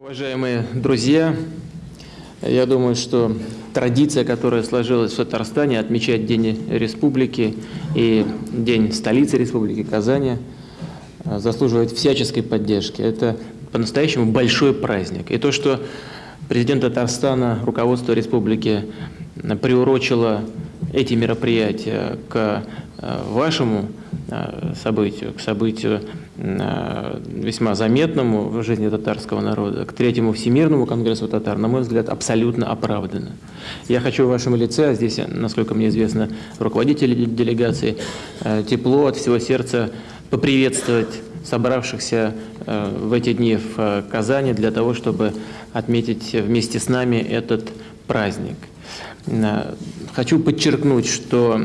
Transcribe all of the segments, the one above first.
Уважаемые друзья, я думаю, что традиция, которая сложилась в Татарстане, отмечать День Республики и День столицы Республики Казани, заслуживает всяческой поддержки. Это по-настоящему большой праздник. И то, что президент Татарстана, руководство республики приурочило эти мероприятия к э, вашему э, событию, к событию э, весьма заметному в жизни татарского народа, к третьему Всемирному конгрессу татар, на мой взгляд, абсолютно оправдано. Я хочу в вашем лице, а здесь, насколько мне известно, руководители делегации, тепло от всего сердца поприветствовать собравшихся в эти дни в Казани для того, чтобы отметить вместе с нами этот праздник. Хочу подчеркнуть, что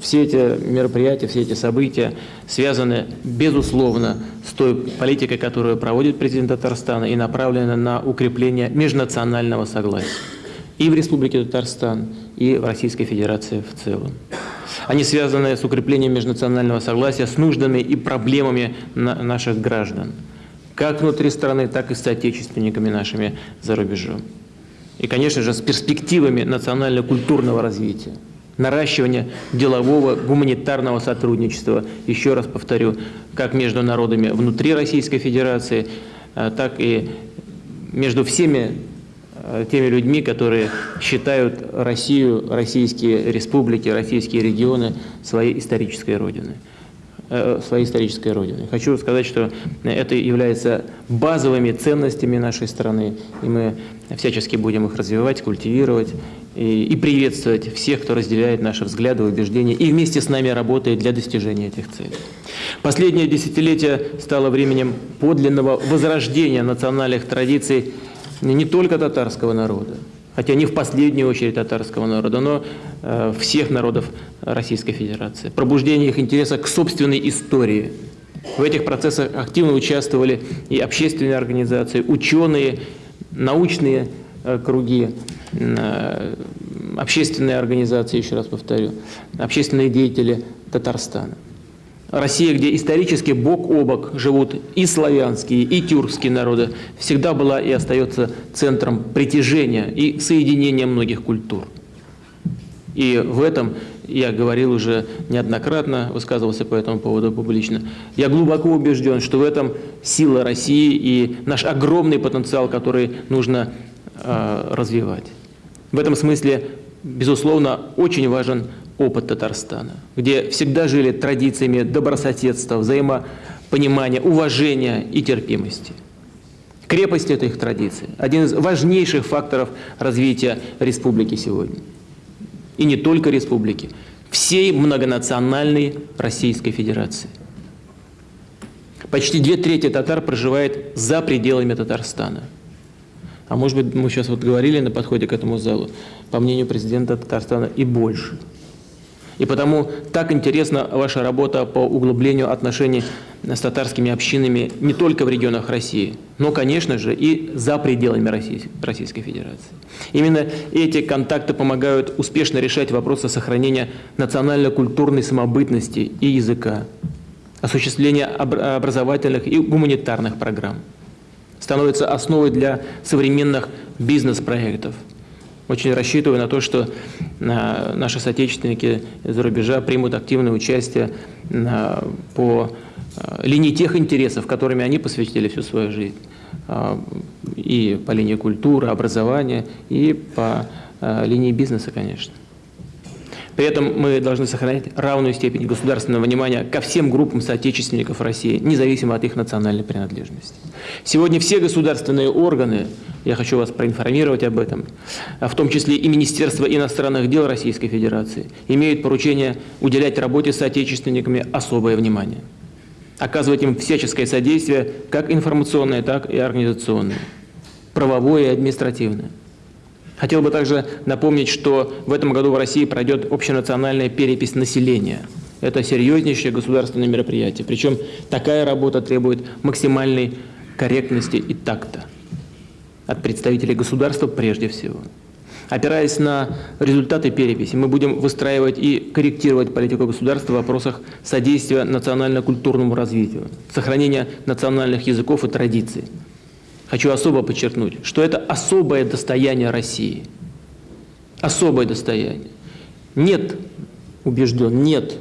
все эти мероприятия, все эти события связаны, безусловно, с той политикой, которую проводит президент Татарстана и направлены на укрепление межнационального согласия и в Республике Татарстан, и в Российской Федерации в целом. Они связаны с укреплением межнационального согласия, с нуждами и проблемами наших граждан, как внутри страны, так и с соотечественниками нашими за рубежом. И, конечно же, с перспективами национально-культурного развития, наращивания делового, гуманитарного сотрудничества, еще раз повторю, как между народами внутри Российской Федерации, а, так и между всеми а, теми людьми, которые считают Россию, российские республики, российские регионы своей исторической родиной. Э, своей исторической родины. Хочу сказать, что это является базовыми ценностями нашей страны, и мы всячески будем их развивать, культивировать и, приветствовать всех, кто разделяет наши взгляды, убеждения и вместе с нами работает для достижения этих целей. Последнее десятилетие стало временем подлинного возрождения национальных традиций не только татарского народа, хотя не в последнюю очередь татарского народа, но э, всех народов Российской Федерации. Пробуждение их интереса к собственной истории. В этих процессах активно участвовали и общественные организации, ученые, научные э, круги, э, общественные организации, еще раз повторю, общественные деятели Татарстана. Россия, где исторически бок о бок живут и славянские, и тюркские народы, всегда была и остается центром притяжения и соединения многих культур. И в этом я говорил уже неоднократно, высказывался по этому поводу публично. Я глубоко убежден, что в этом сила России и наш огромный потенциал, который нужно э, развивать. В этом смысле, безусловно, очень важен опыт Татарстана, где всегда жили традициями добрососедства, взаимопонимания, уважения и терпимости. Крепость этой их традиции – один из важнейших факторов развития республики сегодня. И не только республики, всей многонациональной Российской Федерации. Почти две трети татар проживает за пределами Татарстана. А может быть, мы сейчас вот говорили на подходе к этому залу, по мнению президента Татарстана, и больше – и потому так интересна ваша работа по углублению отношений с татарскими общинами не только в регионах России, но, конечно же, и за пределами Российской Федерации. Именно эти контакты помогают успешно решать вопросы сохранения национально-культурной самобытности и языка, осуществления образовательных и гуманитарных программ, становятся основой для современных бизнес-проектов – очень рассчитываю на то, что а, наши соотечественники из-за рубежа примут активное участие а, по а, линии тех интересов, которыми они посвятили всю свою жизнь. И по линии культуры, образования, и по линии бизнеса, конечно. При этом мы должны сохранять равную степень государственного внимания ко всем группам соотечественников России, независимо от их национальной принадлежности. Сегодня все государственные органы, я хочу вас проинформировать об этом, в том числе и Министерство иностранных дел Российской Федерации, имеют поручение уделять работе с соотечественниками особое внимание, оказывать им всяческое содействие, как информационное, так и организационное, правовое и административное. Хотел бы также напомнить, что в этом году в России пройдет общенациональная перепись населения. Это серьезнейшее государственное мероприятие. Причем такая работа требует максимальной корректности и такта от представителей государства прежде всего. Опираясь на результаты переписи, мы будем выстраивать и корректировать политику государства в вопросах содействия национально-культурному развитию, сохранения национальных языков и традиций, хочу особо подчеркнуть, что это особое достояние России. Особое достояние. Нет, убежден, нет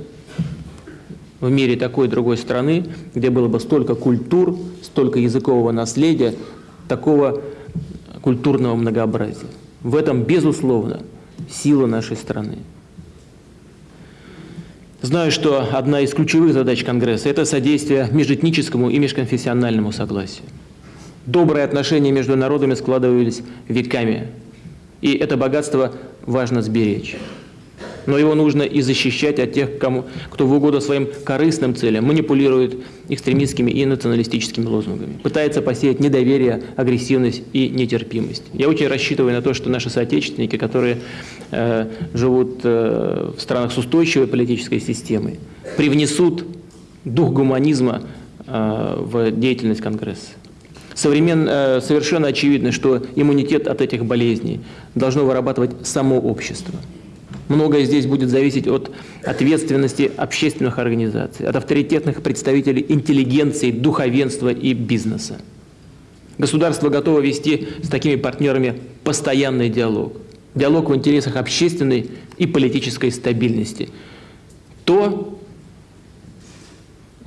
в мире такой другой страны, где было бы столько культур, столько языкового наследия, такого культурного многообразия. В этом, безусловно, сила нашей страны. Знаю, что одна из ключевых задач Конгресса – это содействие межэтническому и межконфессиональному согласию. Добрые отношения между народами складывались веками, и это богатство важно сберечь но его нужно и защищать от тех, кому, кто в угоду своим корыстным целям манипулирует экстремистскими и националистическими лозунгами, пытается посеять недоверие, агрессивность и нетерпимость. Я очень рассчитываю на то, что наши соотечественники, которые э, живут э, в странах с устойчивой политической системой, привнесут дух гуманизма э, в деятельность Конгресса. Современ, э, совершенно очевидно, что иммунитет от этих болезней должно вырабатывать само общество. Многое здесь будет зависеть от ответственности общественных организаций, от авторитетных представителей интеллигенции, духовенства и бизнеса. Государство готово вести с такими партнерами постоянный диалог. Диалог в интересах общественной и политической стабильности. То,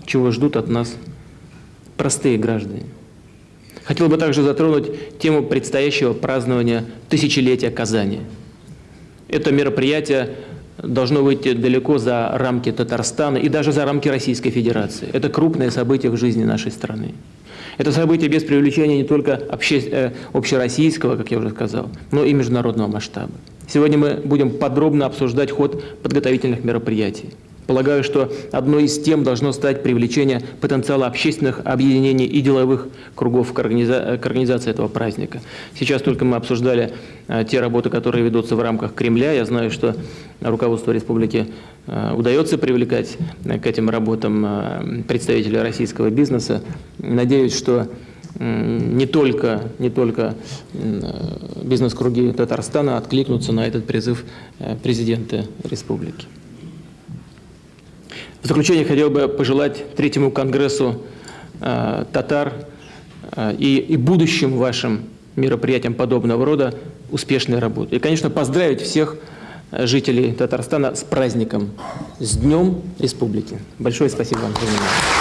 чего ждут от нас простые граждане. Хотел бы также затронуть тему предстоящего празднования тысячелетия Казани – это мероприятие должно выйти далеко за рамки Татарстана и даже за рамки Российской Федерации. Это крупное событие в жизни нашей страны. Это событие без привлечения не только обще... Э, общероссийского, как я уже сказал, но и международного масштаба. Сегодня мы будем подробно обсуждать ход подготовительных мероприятий. Полагаю, что одной из тем должно стать привлечение потенциала общественных объединений и деловых кругов к, организа к организации этого праздника. Сейчас только мы обсуждали а, те работы, которые ведутся в рамках Кремля. Я знаю, что руководство республики а, удается привлекать а, к этим работам представителей российского бизнеса. Надеюсь, что не только, не только бизнес-круги Татарстана откликнутся на этот призыв президента республики. В заключение хотел бы пожелать Третьему Конгрессу э, татар э, и, и будущим вашим мероприятиям подобного рода успешной работы. И, конечно, поздравить всех э, жителей Татарстана с праздником, с Днем Республики. Большое спасибо вам за внимание.